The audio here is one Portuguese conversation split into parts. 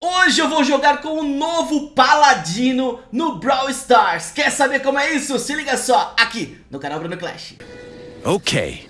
Hoje eu vou jogar com o novo Paladino no Brawl Stars. Quer saber como é isso? Se liga só, aqui no canal Bruno Clash. Ok.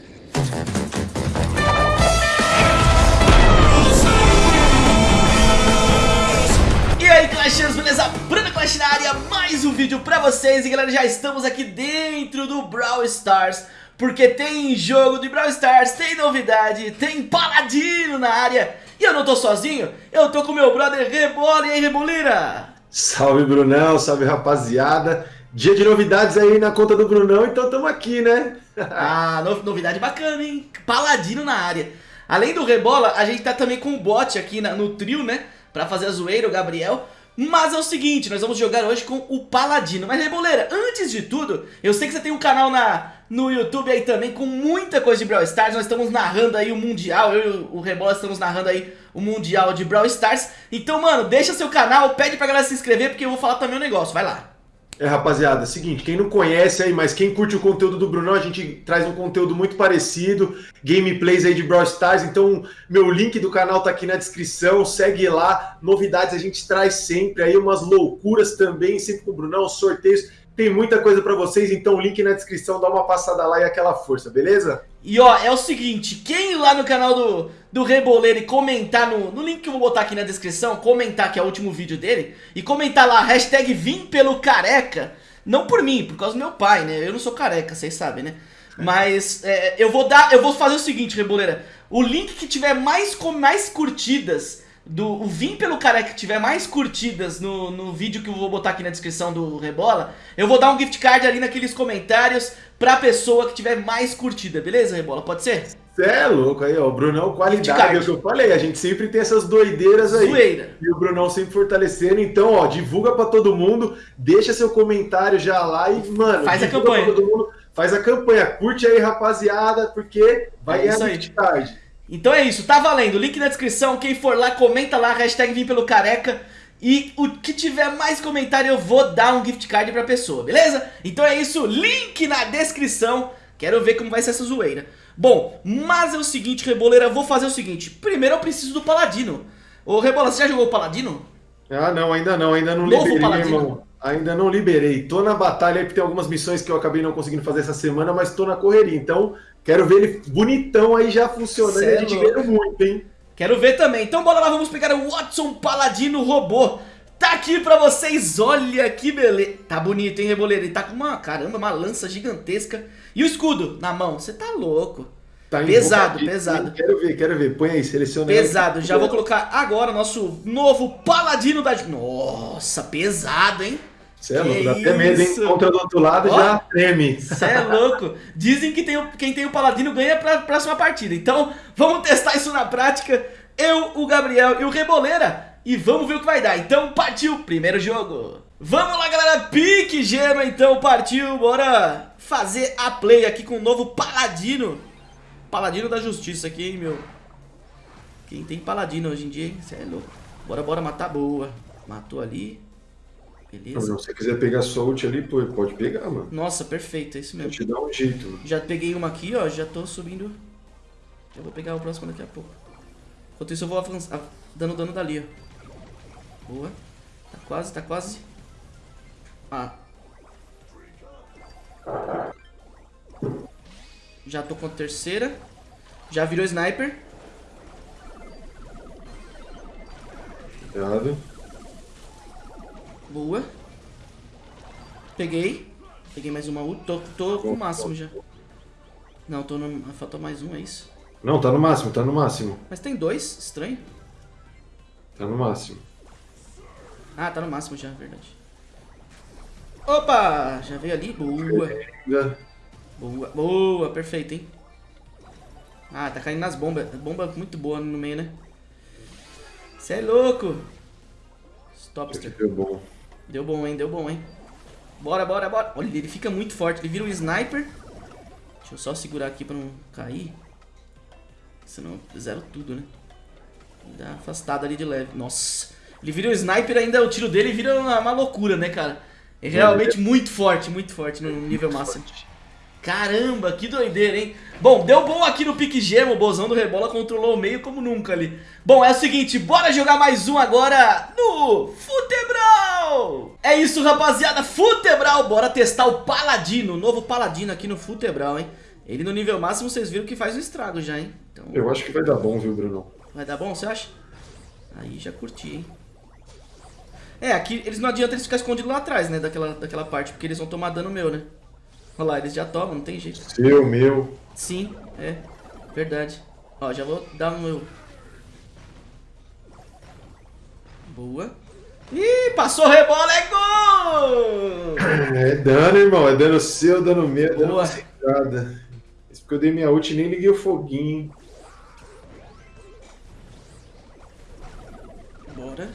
E aí Clashers, beleza? Bruno Clash na área, mais um vídeo pra vocês E galera, já estamos aqui dentro do Brawl Stars Porque tem jogo de Brawl Stars, tem novidade, tem Paladino na área E eu não tô sozinho, eu tô com meu brother Rebola, e aí Rebolira? Salve Brunão, salve rapaziada Dia de novidades aí na conta do Brunão, então tamo aqui, né? ah, no, novidade bacana, hein? Paladino na área Além do Rebola, a gente tá também com o bot aqui na, no trio, né? pra fazer a zoeira, o Gabriel. Mas é o seguinte, nós vamos jogar hoje com o Paladino. Mas Reboleira, antes de tudo, eu sei que você tem um canal na, no YouTube aí também com muita coisa de Brawl Stars. Nós estamos narrando aí o Mundial, eu e o Rebola estamos narrando aí o Mundial de Brawl Stars. Então, mano, deixa seu canal, pede pra galera se inscrever porque eu vou falar também um negócio, vai lá. É, rapaziada, é seguinte, quem não conhece aí, mas quem curte o conteúdo do Brunão, a gente traz um conteúdo muito parecido, gameplays aí de Brawl Stars, então meu link do canal tá aqui na descrição, segue lá, novidades a gente traz sempre aí, umas loucuras também, sempre com o Brunão, sorteios, tem muita coisa para vocês, então link na descrição, dá uma passada lá e aquela força, beleza? E ó, é o seguinte, quem ir lá no canal do, do Reboleiro e comentar no, no link que eu vou botar aqui na descrição, comentar que é o último vídeo dele, e comentar lá, hashtag vim pelo careca, não por mim, por causa do meu pai, né? Eu não sou careca, vocês sabem, né? Mas é, eu vou dar, eu vou fazer o seguinte, Reboleira, o link que tiver mais, mais curtidas do o Vim pelo Careca que tiver mais curtidas no, no vídeo que eu vou botar aqui na descrição do Rebola, eu vou dar um gift card ali naqueles comentários pra pessoa que tiver mais curtida, beleza, Rebola? Pode ser? Você é louco aí, ó. O Brunão, qualidade, é o que eu falei. A gente sempre tem essas doideiras aí. Zoeira. E o Brunão sempre fortalecendo. Então, ó, divulga pra todo mundo, deixa seu comentário já lá e, mano, faz a campanha. Mundo, faz a campanha. Curte aí, rapaziada, porque vai é ganhar gift card. Então é isso, tá valendo, link na descrição, quem for lá, comenta lá, hashtag vim pelo careca e o que tiver mais comentário eu vou dar um gift card pra pessoa, beleza? Então é isso, link na descrição, quero ver como vai ser essa zoeira. Bom, mas é o seguinte, Reboleira, eu vou fazer o seguinte, primeiro eu preciso do Paladino. Ô Rebola, você já jogou o Paladino? Ah não, ainda não, ainda não Novo liberei, Paladino. irmão. Ainda não liberei, tô na batalha aí porque tem algumas missões que eu acabei não conseguindo fazer essa semana, mas tô na correria, então Quero ver ele bonitão aí já funcionando. Cê a gente ganha muito, hein? Quero ver também. Então bora lá, vamos pegar o Watson Paladino Robô. Tá aqui pra vocês, olha que beleza. Tá bonito, hein, Reboleiro? Ele tá com uma, caramba, uma lança gigantesca. E o escudo na mão, você tá louco. Tá pesado, pesado. Quero ver, quero ver. Põe aí, seleciona Pesado, já vou colocar agora nosso novo Paladino da... Nossa, pesado, hein? Você é louco, dá até medo, hein? Contra do outro lado Ó, já treme. Você é louco. Dizem que tem, quem tem o Paladino ganha pra próxima partida. Então, vamos testar isso na prática. Eu, o Gabriel e o Reboleira. E vamos ver o que vai dar. Então, partiu. Primeiro jogo. Vamos lá, galera. Pique gema, então. Partiu. Bora fazer a play aqui com o novo Paladino. Paladino da Justiça aqui, hein, meu. Quem tem Paladino hoje em dia, hein? Você é louco. Bora, bora matar. Boa. Matou ali. Beleza. Se você quiser pegar Soult ali, pô, pode pegar, mano. Nossa, perfeito, é isso mesmo. Te dá um jeito. Já peguei uma aqui, ó, já tô subindo. Já vou pegar o próximo daqui a pouco. Enquanto isso eu vou avançar, dando dano dali, ó. Boa. Tá quase, tá quase. Ah. Já tô com a terceira. Já virou sniper. Cuidado. Boa. Peguei. Peguei mais uma ult. Tô, tô com o máximo já. Não, tô no... Falta mais um, é isso? Não, tá no máximo, tá no máximo. Mas tem dois, estranho. Tá no máximo. Ah, tá no máximo já, verdade. Opa! Já veio ali. Boa. Boa, boa, perfeito, hein? Ah, tá caindo nas bombas. Bomba muito boa no meio, né? Você é louco! Stopster. Deu bom. Deu bom, hein? Deu bom, hein? Bora, bora, bora. Olha, ele fica muito forte. Ele vira um sniper. Deixa eu só segurar aqui pra não cair. Senão zero tudo, né? Dá afastada ali de leve. Nossa. Ele vira um sniper ainda o tiro dele vira uma, uma loucura, né, cara? É realmente muito forte, muito forte no nível máximo. Caramba, que doideira, hein? Bom, deu bom aqui no pique gemo, o Bozão do Rebola controlou o meio como nunca ali. Bom, é o seguinte, bora jogar mais um agora no Futebral! É isso, rapaziada, Futebral, bora testar o Paladino, o novo Paladino aqui no Futebral, hein? Ele no nível máximo, vocês viram que faz um estrago já, hein? Então... Eu acho que vai dar bom, viu, Bruno? Vai dar bom, você acha? Aí já curti, hein? É, aqui eles não adianta eles ficarem escondidos lá atrás, né, daquela, daquela parte, porque eles vão tomar dano meu, né? Olha lá, eles já tomam, não tem jeito. Seu, meu. Sim, é. Verdade. Ó, já vou dar o meu... Boa. Ih, passou rebola, é gol! É dano, irmão. É dano seu, dano meu, Boa. dano nada. Isso porque eu dei minha ult e nem liguei o foguinho. Bora.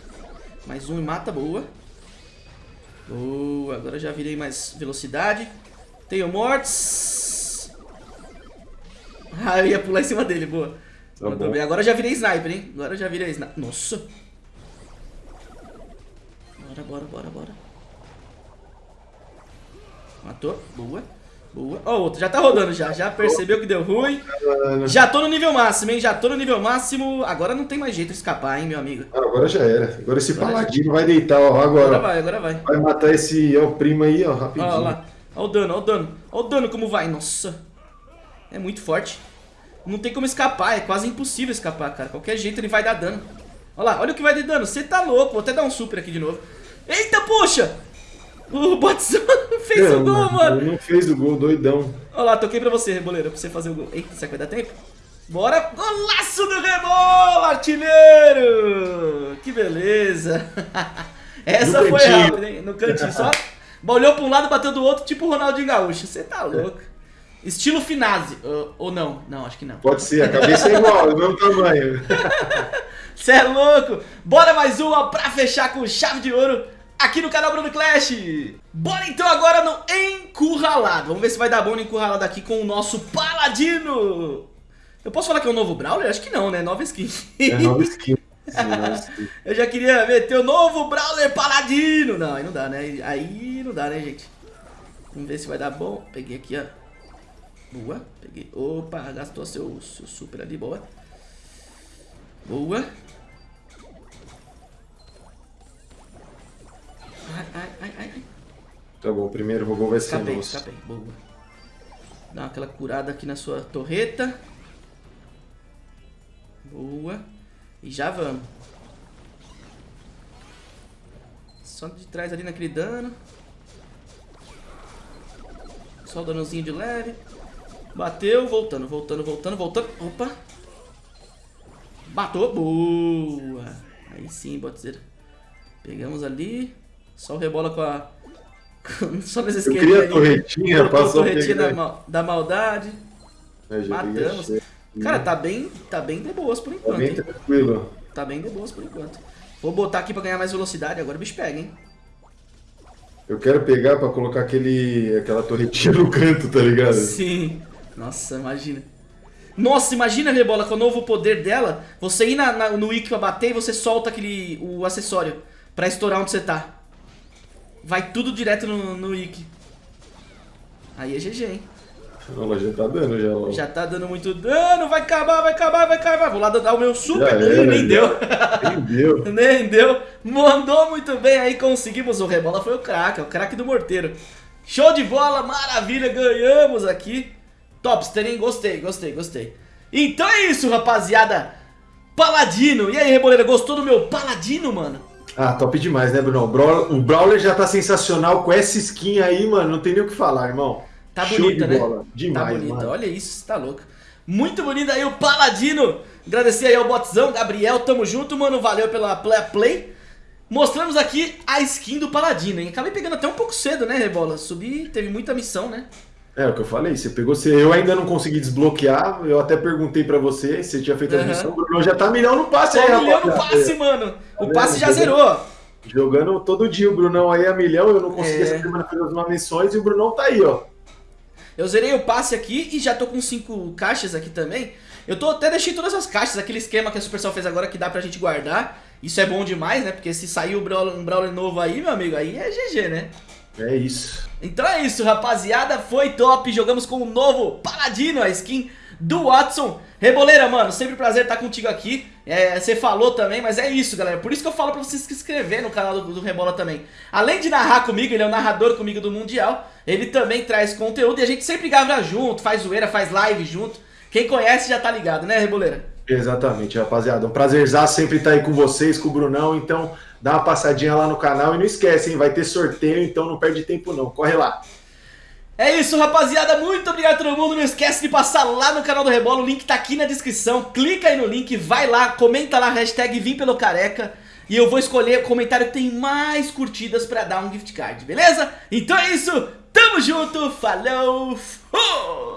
Mais um e mata, boa. Boa, agora já virei mais velocidade. Tenho mortes. Ah, eu ia pular em cima dele, boa. Tá bem. Agora eu já virei sniper, hein? Agora eu já virei sniper. Nossa. Bora, bora, bora, bora. Matou. Boa. Boa. Ó, oh, outro já tá rodando já. Já percebeu que deu ruim. Já tô no nível máximo, hein? Já tô no nível máximo. Agora não tem mais jeito de escapar, hein, meu amigo? Ah, agora já era. Agora esse agora paladino já... vai deitar, ó. Agora. Agora vai, agora vai. Vai matar esse ó, primo aí, ó, rapidinho. Ó, lá. Olha o dano, olha o dano. Olha o dano como vai. Nossa. É muito forte. Não tem como escapar. É quase impossível escapar, cara. Qualquer jeito ele vai dar dano. Olha lá, olha o que vai de dano. Você tá louco. Vou até dar um super aqui de novo. Eita, puxa! O Botson fez não, o gol, mano. Ele não fez o gol, doidão. Olha lá, toquei pra você, Reboleiro, pra você fazer o gol. Eita, será que vai dar tempo? Bora! Golaço do Rebola, artilheiro! Que beleza! Essa no foi cantinho. rápida, hein? No cantinho só. Olhou pra um lado, bateu do outro, tipo o Ronaldinho Gaúcho. Você tá louco. Estilo Finazzi. Ou, ou, não? Não, acho que não. Pode ser, a cabeça é igual, do mesmo tamanho. Você é louco. Bora mais uma pra fechar com chave de ouro aqui no canal Bruno Clash. Bora então agora no Encurralado. Vamos ver se vai dar bom no Encurralado aqui com o nosso Paladino. Eu posso falar que é um novo Brawler? Acho que não, né? Nova skin. É nova skin. eu já queria meter o novo Brawler Paladino. Não, aí não dá, né? Aí não dá, né, gente? Vamos ver se vai dar bom. Peguei aqui, ó. Boa. Peguei. Opa, gastou seu, seu super ali. Boa. Boa. Ai, ai, ai, ai. Tá bom, o primeiro robô vai ser escapei, nosso. Escapei, boa. Dá aquela curada aqui na sua torreta. Boa. E já vamos. Só de trás ali naquele dano. Só o danozinho de leve. Bateu, voltando, voltando, voltando, voltando. Opa. Matou. Boa. Aí sim, botzeira. Pegamos ali. Só o rebola com a... Só nesse esquema Eu queria a torretinha, passou a torretinha da, mal... da maldade. Matamos. Cara, tá bem, tá bem de boas por enquanto. Tá bem hein? tranquilo. Tá bem de boas por enquanto. Vou botar aqui pra ganhar mais velocidade, agora o bicho pega, hein? Eu quero pegar pra colocar aquele, aquela torretinha no canto, tá ligado? Sim. Nossa, imagina. Nossa, imagina, Rebola, com o novo poder dela, você ir na, na, no Wiki pra bater e você solta aquele, o acessório pra estourar onde você tá. Vai tudo direto no, no Wiki. Aí é GG, hein? Ela já tá dando, já. Já tá dando muito dano, vai acabar, vai acabar, vai acabar. Vou lá dar o meu super. Era, nem, deu. nem deu. nem deu. Mandou muito bem aí, conseguimos. O Rebola foi o craque, é o craque do morteiro. Show de bola, maravilha, ganhamos aqui. Topster, hein? Gostei, gostei, gostei. Então é isso, rapaziada. Paladino. E aí, Reboleira, gostou do meu Paladino, mano? Ah, top demais, né, Bruno? O Brawler já tá sensacional com essa skin aí, mano. Não tem nem o que falar, irmão. Tá Show bonita, de né? Bola. Demais, tá bonita. Mano. Olha isso, tá louco. Muito bonito aí o Paladino. Agradecer aí ao botzão, Gabriel, tamo junto, mano. Valeu pela play, play. Mostramos aqui a skin do Paladino, hein? Acabei pegando até um pouco cedo, né, Rebola? Subi, teve muita missão, né? É, o que eu falei, você pegou, você, eu ainda não consegui desbloquear, eu até perguntei pra você, você tinha feito a missão, o Bruno já tá milhão no passe aí, milhão no passe, mano. O passe já zerou. Jogando todo dia o Brunão aí a milhão, eu não consegui é. essa semana fazer as missões e o Brunão tá aí, ó. Eu zerei o passe aqui e já tô com cinco caixas aqui também. Eu tô até deixei todas as caixas, aquele esquema que a Supercell fez agora que dá pra gente guardar. Isso é bom demais, né? Porque se sair um Brawler novo aí, meu amigo, aí é GG, né? É isso. Então é isso, rapaziada. Foi top. Jogamos com o novo Paladino, a skin do Watson. Reboleira, mano, sempre um prazer estar contigo aqui. É, você falou também, mas é isso, galera. Por isso que eu falo pra você se inscrever no canal do, do Rebola também. Além de narrar comigo, ele é o narrador comigo do Mundial. Ele também traz conteúdo e a gente sempre grava junto, faz zoeira, faz live junto. Quem conhece já tá ligado, né, Reboleira? Exatamente, rapaziada. Um prazerzaço sempre estar aí com vocês, com o Brunão. Então, dá uma passadinha lá no canal e não esquece, hein? Vai ter sorteio, então não perde tempo não. Corre lá. É isso, rapaziada. Muito obrigado a todo mundo. Não esquece de passar lá no canal do Rebola. O link tá aqui na descrição. Clica aí no link, vai lá, comenta lá, hashtag Vim pelo Careca. E eu vou escolher o comentário que tem mais curtidas pra dar um gift card, beleza? Então é isso. Tamo junto. Falou. Fui.